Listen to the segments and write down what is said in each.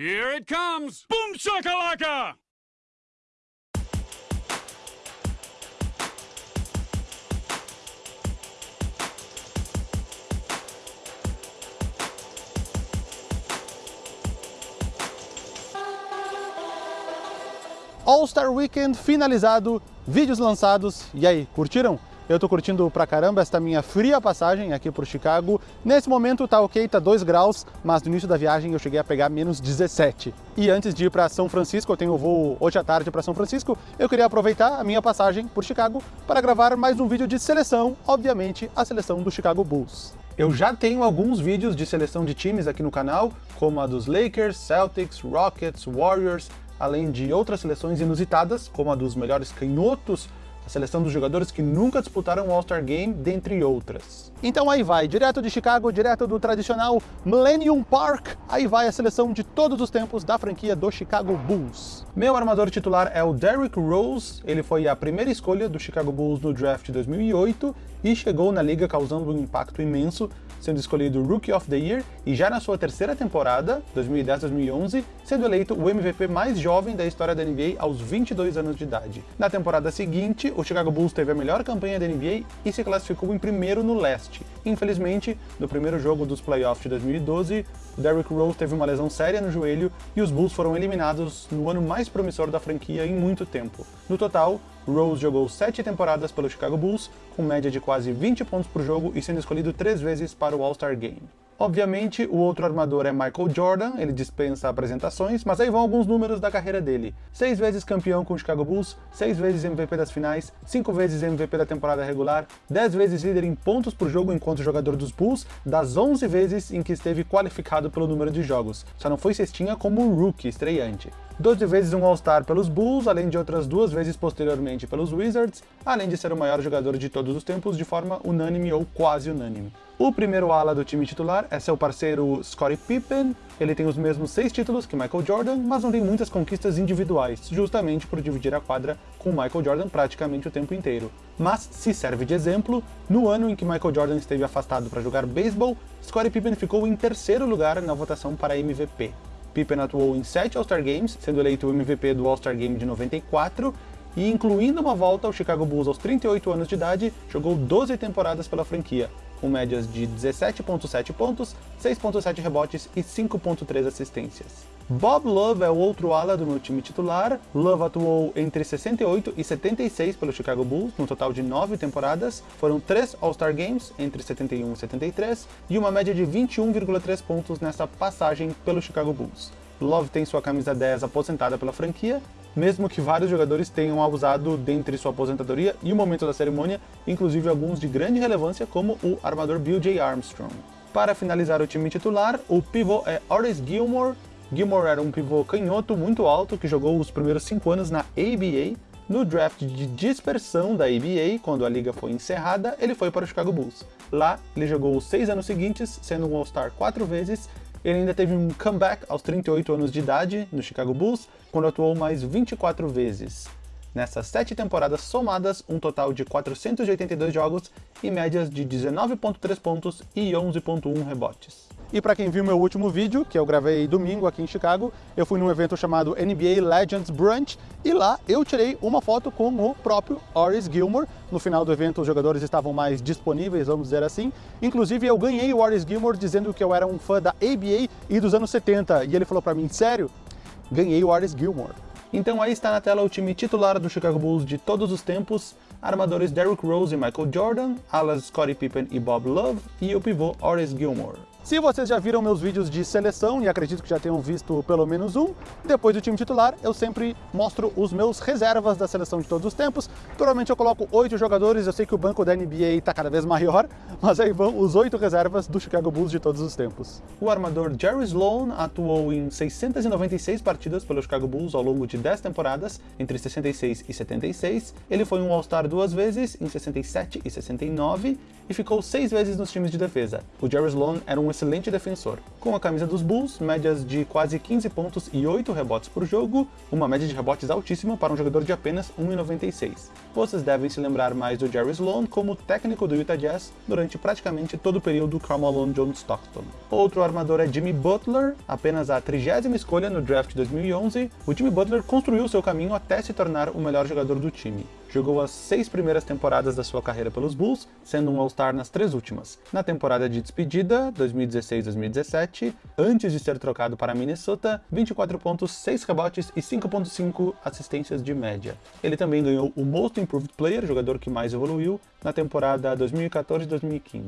Here it comes! Boom shakalaka! All-Star Weekend finalizado, vídeos lançados, e aí, curtiram? Eu tô curtindo pra caramba esta minha fria passagem aqui por Chicago. Nesse momento tá ok, tá 2 graus, mas no início da viagem eu cheguei a pegar menos 17. E antes de ir para São Francisco, eu tenho voo hoje à tarde para São Francisco, eu queria aproveitar a minha passagem por Chicago para gravar mais um vídeo de seleção, obviamente a seleção do Chicago Bulls. Eu já tenho alguns vídeos de seleção de times aqui no canal, como a dos Lakers, Celtics, Rockets, Warriors, além de outras seleções inusitadas, como a dos melhores canhotos a seleção dos jogadores que nunca disputaram o All-Star Game, dentre outras. Então aí vai, direto de Chicago, direto do tradicional Millennium Park, aí vai a seleção de todos os tempos da franquia do Chicago Bulls. Meu armador titular é o Derrick Rose, ele foi a primeira escolha do Chicago Bulls no draft de 2008 e chegou na liga causando um impacto imenso, sendo escolhido Rookie of the Year e já na sua terceira temporada, 2010-2011, sendo eleito o MVP mais jovem da história da NBA aos 22 anos de idade. Na temporada seguinte, o Chicago Bulls teve a melhor campanha da NBA e se classificou em primeiro no leste. Infelizmente, no primeiro jogo dos playoffs de 2012, Derrick Rose teve uma lesão séria no joelho e os Bulls foram eliminados no ano mais promissor da franquia em muito tempo. No total, Rose jogou sete temporadas pelo Chicago Bulls, com média de quase 20 pontos por jogo e sendo escolhido três vezes para o All-Star Game. Obviamente, o outro armador é Michael Jordan, ele dispensa apresentações, mas aí vão alguns números da carreira dele. Seis vezes campeão com o Chicago Bulls, seis vezes MVP das finais, cinco vezes MVP da temporada regular, dez vezes líder em pontos por jogo enquanto jogador dos Bulls, das 11 vezes em que esteve qualificado pelo número de jogos. Só não foi cestinha como rookie estreante. 12 vezes um All-Star pelos Bulls, além de outras duas vezes posteriormente pelos Wizards, além de ser o maior jogador de todos os tempos de forma unânime ou quase unânime. O primeiro ala do time titular é seu parceiro Scottie Pippen, ele tem os mesmos seis títulos que Michael Jordan, mas não tem muitas conquistas individuais, justamente por dividir a quadra com Michael Jordan praticamente o tempo inteiro. Mas, se serve de exemplo, no ano em que Michael Jordan esteve afastado para jogar beisebol, Scottie Pippen ficou em terceiro lugar na votação para MVP. Pippen atuou em sete All-Star Games, sendo eleito o MVP do All-Star Game de 94, e incluindo uma volta ao Chicago Bulls aos 38 anos de idade, jogou 12 temporadas pela franquia, com médias de 17.7 pontos, 6.7 rebotes e 5.3 assistências. Bob Love é o outro ala do meu time titular. Love atuou entre 68 e 76 pelo Chicago Bulls, no total de 9 temporadas. Foram 3 All-Star Games entre 71 e 73 e uma média de 21,3 pontos nessa passagem pelo Chicago Bulls. Love tem sua camisa 10 aposentada pela franquia mesmo que vários jogadores tenham abusado dentre sua aposentadoria e o momento da cerimônia, inclusive alguns de grande relevância como o armador Bill J. Armstrong. Para finalizar o time titular, o pivô é Horace Gilmore. Gilmore era um pivô canhoto muito alto que jogou os primeiros 5 anos na ABA. No draft de dispersão da ABA, quando a liga foi encerrada, ele foi para o Chicago Bulls. Lá, ele jogou os seis anos seguintes, sendo um All-Star quatro vezes ele ainda teve um comeback aos 38 anos de idade no Chicago Bulls, quando atuou mais 24 vezes. Nessas sete temporadas somadas, um total de 482 jogos e médias de 19.3 pontos e 11.1 rebotes. E para quem viu meu último vídeo, que eu gravei domingo aqui em Chicago, eu fui num evento chamado NBA Legends Brunch e lá eu tirei uma foto com o próprio Horace Gilmore. No final do evento os jogadores estavam mais disponíveis, vamos dizer assim. Inclusive eu ganhei o Horace Gilmore dizendo que eu era um fã da ABA e dos anos 70 e ele falou para mim, sério? Ganhei o Horace Gilmore. Então aí está na tela o time titular do Chicago Bulls de todos os tempos, armadores Derrick Rose e Michael Jordan, alas Scottie Pippen e Bob Love e o pivô Horace Gilmore. Se vocês já viram meus vídeos de seleção, e acredito que já tenham visto pelo menos um, depois do time titular eu sempre mostro os meus reservas da seleção de todos os tempos. Normalmente eu coloco oito jogadores, eu sei que o banco da NBA está cada vez maior, mas aí vão os oito reservas do Chicago Bulls de todos os tempos. O armador Jerry Sloan atuou em 696 partidas pelo Chicago Bulls ao longo de 10 temporadas, entre 66 e 76. Ele foi um All-Star duas vezes, em 67 e 69, e ficou seis vezes nos times de defesa. O Jerry Sloan era um um excelente defensor. Com a camisa dos Bulls, médias de quase 15 pontos e 8 rebotes por jogo, uma média de rebotes altíssima para um jogador de apenas 1,96. Vocês devem se lembrar mais do Jerry Sloan como técnico do Utah Jazz durante praticamente todo o período Carmelo Jones Stockton. Outro armador é Jimmy Butler, apenas a 30ª escolha no draft de 2011, o Jimmy Butler construiu seu caminho até se tornar o melhor jogador do time jogou as seis primeiras temporadas da sua carreira pelos Bulls, sendo um All-Star nas três últimas. Na temporada de despedida, 2016-2017, antes de ser trocado para Minnesota, 24 pontos, 6 rebotes e 5.5 assistências de média. Ele também ganhou o Most Improved Player, jogador que mais evoluiu, na temporada 2014-2015.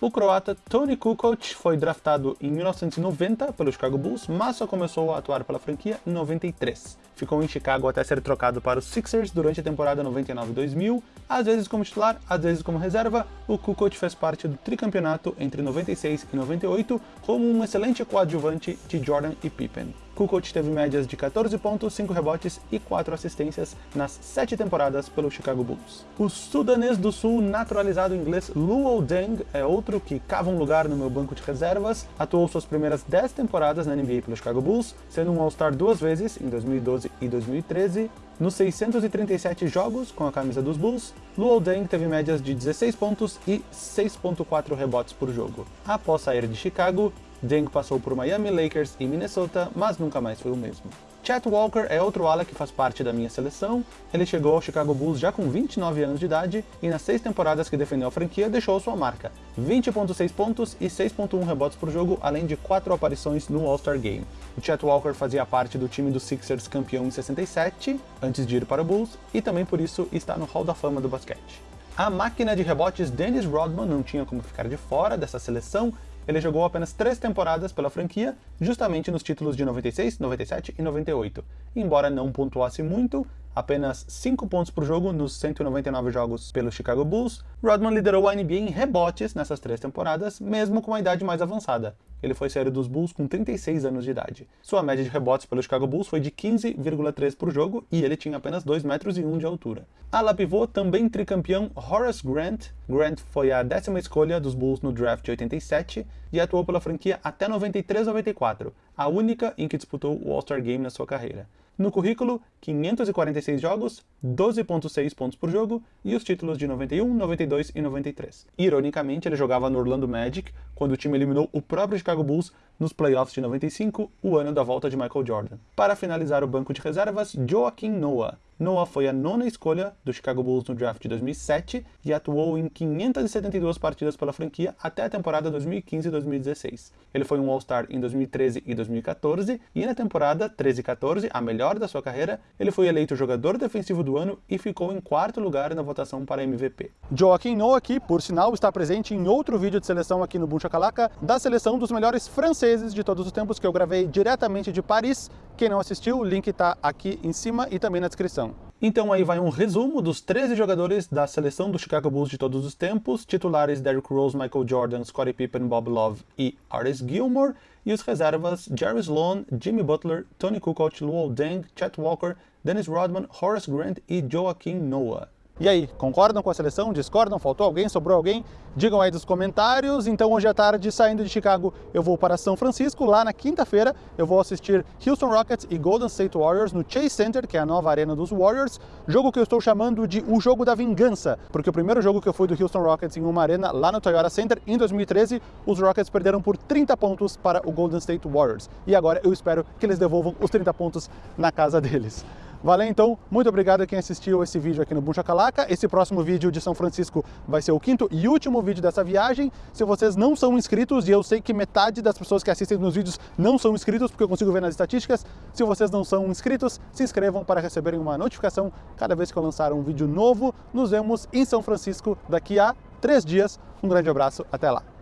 O croata Tony Kukoc foi draftado em 1990 pelo Chicago Bulls, mas só começou a atuar pela franquia em 93. Ficou em Chicago até ser trocado para os Sixers durante a temporada 99-2000, às vezes como titular, às vezes como reserva. O Kukoc fez parte do tricampeonato entre 96 e 98 como um excelente coadjuvante de Jordan e Pippen. Kukoc teve médias de 14 pontos, 5 rebotes e 4 assistências nas 7 temporadas pelo Chicago Bulls. O sudanês do sul naturalizado inglês Luol Deng é outro que cava um lugar no meu banco de reservas, atuou suas primeiras 10 temporadas na NBA pelo Chicago Bulls, sendo um All-Star duas vezes, em 2012 e 2013, nos 637 jogos com a camisa dos Bulls, Luol Deng teve médias de 16 pontos e 6.4 rebotes por jogo. Após sair de Chicago, Deng passou por Miami, Lakers e Minnesota, mas nunca mais foi o mesmo. Chet Walker é outro ala que faz parte da minha seleção. Ele chegou ao Chicago Bulls já com 29 anos de idade e nas seis temporadas que defendeu a franquia deixou sua marca, 20.6 pontos e 6.1 rebotes por jogo, além de quatro aparições no All-Star Game. O Chet Walker fazia parte do time dos Sixers campeão em 67, antes de ir para o Bulls, e também por isso está no Hall da Fama do basquete. A máquina de rebotes Dennis Rodman não tinha como ficar de fora dessa seleção ele jogou apenas três temporadas pela franquia, justamente nos títulos de 96, 97 e 98. Embora não pontuasse muito, apenas 5 pontos por jogo nos 199 jogos pelo Chicago Bulls, Rodman liderou a NBA em rebotes nessas três temporadas, mesmo com a idade mais avançada. Ele foi sair dos Bulls com 36 anos de idade. Sua média de rebotes pelo Chicago Bulls foi de 15,3 por jogo e ele tinha apenas 2 metros e 1 de altura. Ala pivô, também tricampeão Horace Grant. Grant foi a décima escolha dos Bulls no draft de 87 e atuou pela franquia até 93-94, a única em que disputou o All-Star Game na sua carreira. No currículo, 546 jogos, 12.6 pontos por jogo e os títulos de 91, 92 e 93. Ironicamente, ele jogava no Orlando Magic quando o time eliminou o próprio Chicago Bulls nos playoffs de 95, o ano da volta de Michael Jordan. Para finalizar o banco de reservas, Joaquim Noah. Noah foi a nona escolha do Chicago Bulls no draft de 2007 e atuou em 572 partidas pela franquia até a temporada 2015-2016. Ele foi um All-Star em 2013 e 2014 e na temporada 13-14, a melhor da sua carreira, ele foi eleito jogador defensivo do ano e ficou em quarto lugar na votação para MVP. Joaquim Noah, que por sinal está presente em outro vídeo de seleção aqui no Boom Shakalaka, da seleção dos melhores franceses de todos os tempos que eu gravei diretamente de Paris. Quem não assistiu, o link está aqui em cima e também na descrição. Então aí vai um resumo dos 13 jogadores da seleção do Chicago Bulls de todos os tempos, titulares Derrick Rose, Michael Jordan, Scottie Pippen, Bob Love e Artis Gilmore, e os reservas Jerry Sloan, Jimmy Butler, Tony Kukoc, Luol Deng, Chet Walker, Dennis Rodman, Horace Grant e Joaquim Noah. E aí, concordam com a seleção? Discordam? Faltou alguém? Sobrou alguém? Digam aí nos comentários. Então hoje à tarde, saindo de Chicago, eu vou para São Francisco. Lá na quinta-feira eu vou assistir Houston Rockets e Golden State Warriors no Chase Center, que é a nova arena dos Warriors. Jogo que eu estou chamando de o jogo da vingança, porque o primeiro jogo que eu fui do Houston Rockets em uma arena lá no Toyota Center, em 2013, os Rockets perderam por 30 pontos para o Golden State Warriors. E agora eu espero que eles devolvam os 30 pontos na casa deles. Valeu então, muito obrigado a quem assistiu esse vídeo aqui no Buncha Calaca. Esse próximo vídeo de São Francisco vai ser o quinto e último vídeo dessa viagem. Se vocês não são inscritos, e eu sei que metade das pessoas que assistem nos vídeos não são inscritos, porque eu consigo ver nas estatísticas, se vocês não são inscritos, se inscrevam para receberem uma notificação cada vez que eu lançar um vídeo novo. Nos vemos em São Francisco daqui a três dias. Um grande abraço, até lá!